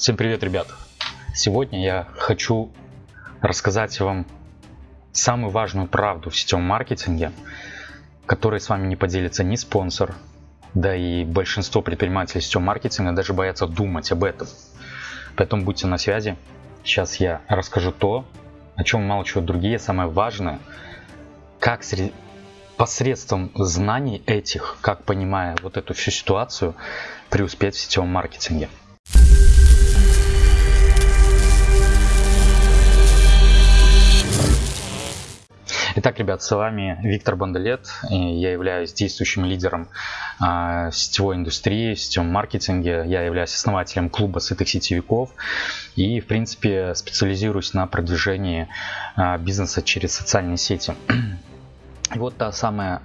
Всем привет, ребят! Сегодня я хочу рассказать вам самую важную правду в сетевом маркетинге, которой с вами не поделится ни спонсор, да и большинство предпринимателей сетевого маркетинга даже боятся думать об этом. Поэтому будьте на связи. Сейчас я расскажу то, о чем умалчивают другие, самое важное, как посредством знаний этих, как понимая вот эту всю ситуацию, преуспеть в сетевом маркетинге. Итак, ребят, с вами Виктор Бондолет. Я являюсь действующим лидером э, сетевой индустрии, сетевом маркетинге. Я являюсь основателем клуба сытых сетевиков и, в принципе, специализируюсь на продвижении э, бизнеса через социальные сети. И вот та самая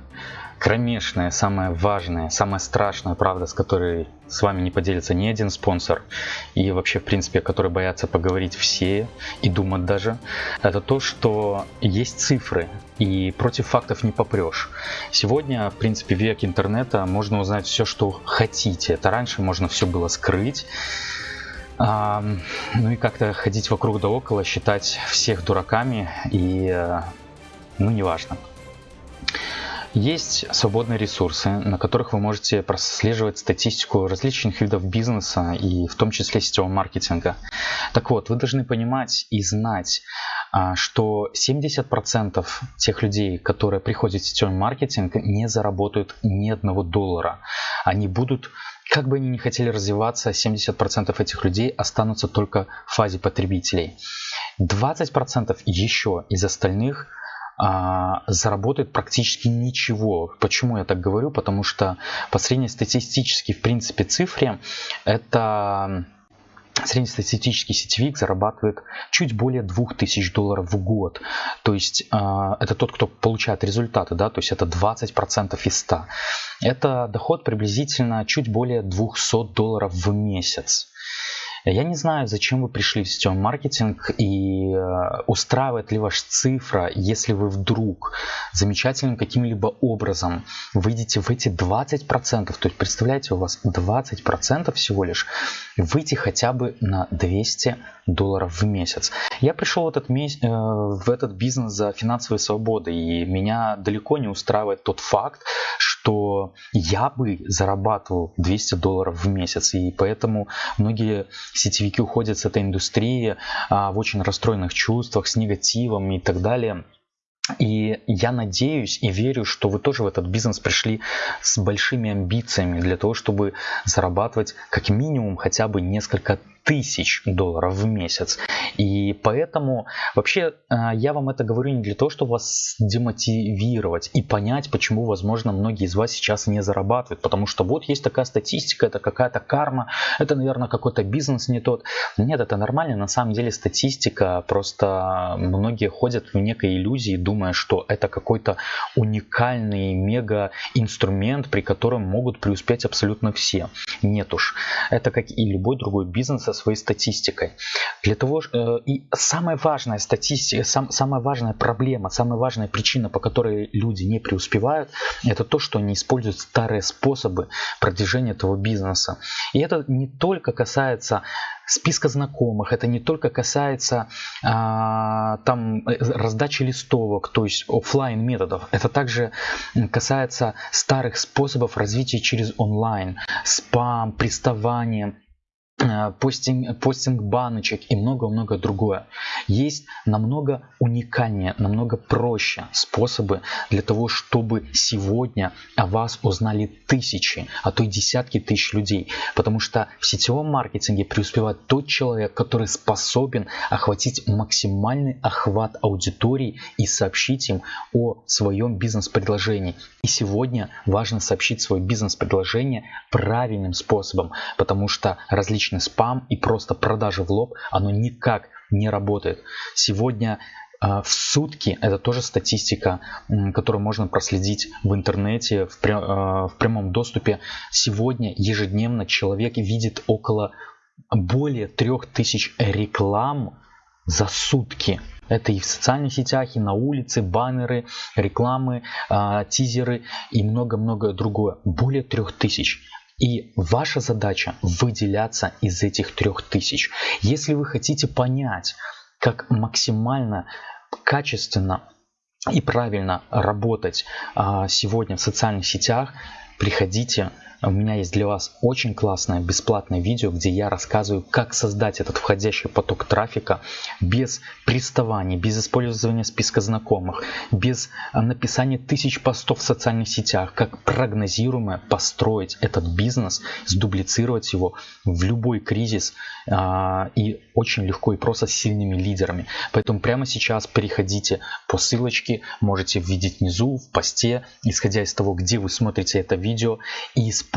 кромешная, самая важная, самая страшная правда, с которой с вами не поделится ни один спонсор и вообще, в принципе, который боятся поговорить все и думать даже, это то, что есть цифры и против фактов не попрешь. Сегодня, в принципе, век интернета, можно узнать все, что хотите. Это раньше можно все было скрыть. А, ну и как-то ходить вокруг да около, считать всех дураками и, э, ну, неважно. Есть свободные ресурсы, на которых вы можете прослеживать статистику различных видов бизнеса и в том числе сетевого маркетинга. Так вот, вы должны понимать и знать, а, что 70% тех людей, которые приходят в сетевой маркетинг, не заработают ни одного доллара. Они будут как бы они ни хотели развиваться, 70% этих людей останутся только в фазе потребителей. 20% еще из остальных а, заработает практически ничего. Почему я так говорю? Потому что по среднестатистически, в принципе, цифре это среднестатистический сетевик зарабатывает чуть более 2000 долларов в год. То есть э, это тот, кто получает результаты, да, то есть это 20% из 100. Это доход приблизительно чуть более 200 долларов в месяц. Я не знаю, зачем вы пришли в сетевой маркетинг и э, устраивает ли ваш цифра, если вы вдруг замечательным каким-либо образом выйдете в эти 20%, то есть представляете, у вас 20% всего лишь, выйти хотя бы на 200 долларов в месяц. Я пришел в этот, месяц, э, в этот бизнес за финансовой свободой, и меня далеко не устраивает тот факт, что я бы зарабатывал 200 долларов в месяц. И поэтому многие сетевики уходят с этой индустрии а, в очень расстроенных чувствах, с негативом и так далее. И я надеюсь и верю, что вы тоже в этот бизнес пришли с большими амбициями для того, чтобы зарабатывать как минимум хотя бы несколько тысяч долларов в месяц. И поэтому вообще а, я вам это говорю не для того, чтобы вас демотивировать и понять, почему, возможно, многие из вас сейчас не зарабатывают. Потому что вот есть такая статистика, это какая-то карма, это, наверное, какой-то бизнес не тот. Нет, это нормально. На самом деле статистика, просто многие ходят в некой иллюзии, думая, что это какой-то уникальный мега-инструмент, при котором могут преуспеть абсолютно все. Нет уж. Это как и любой другой бизнес, своей статистикой. Для того, э, и самая важная статистика, сам, самая важная проблема, самая важная причина, по которой люди не преуспевают, это то, что они используют старые способы продвижения этого бизнеса. И это не только касается списка знакомых, это не только касается а, там э, раздачи листовок, то есть офлайн методов, это также касается старых способов развития через онлайн, спам, приставание, постинг, постинг баночек и много-много другое. Есть намного уникальнее, намного проще способы для того, чтобы сегодня о вас узнали тысячи, а то и десятки тысяч людей. Потому что в сетевом маркетинге преуспевает тот человек, который способен охватить максимальный охват аудитории и сообщить им о своем бизнес-предложении. И сегодня важно сообщить свое бизнес-предложение правильным способом, потому что различные различный спам и просто продажи в лоб, оно никак не работает. Сегодня а, в сутки, это тоже статистика, которую можно проследить в интернете, в, а, в прямом доступе. Сегодня ежедневно человек видит около более 3000 реклам за сутки. Это и в социальных сетях, и на улице, баннеры, рекламы, а, тизеры и много-много другое. Более 3000. И ваша задача выделяться из этих трех тысяч. Если вы хотите понять, как максимально качественно и правильно работать а, сегодня в социальных сетях, приходите у меня есть для вас очень классное бесплатное видео, где я рассказываю, как создать этот входящий поток трафика без приставаний, без использования списка знакомых, без а, написания тысяч постов в социальных сетях, как прогнозируемо построить этот бизнес, сдублицировать его в любой кризис а, и очень легко и просто с сильными лидерами. Поэтому прямо сейчас переходите по ссылочке, можете видеть внизу в посте, исходя из того, где вы смотрите это видео и используйте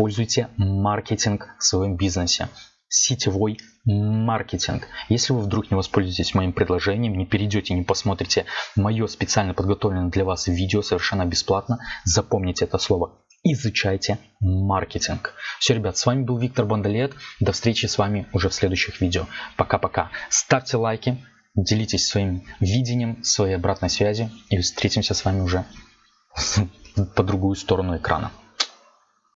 маркетинг в своем бизнесе сетевой маркетинг. Если вы вдруг не воспользуетесь моим предложением, не перейдете, не посмотрите мое специально подготовленное для вас видео совершенно бесплатно, запомните это слово. Изучайте маркетинг. Все, ребят, с вами был Виктор Бондолет. До встречи с вами уже в следующих видео. Пока-пока. Ставьте лайки, делитесь своим видением, своей обратной связью и встретимся с вами уже по другую сторону экрана.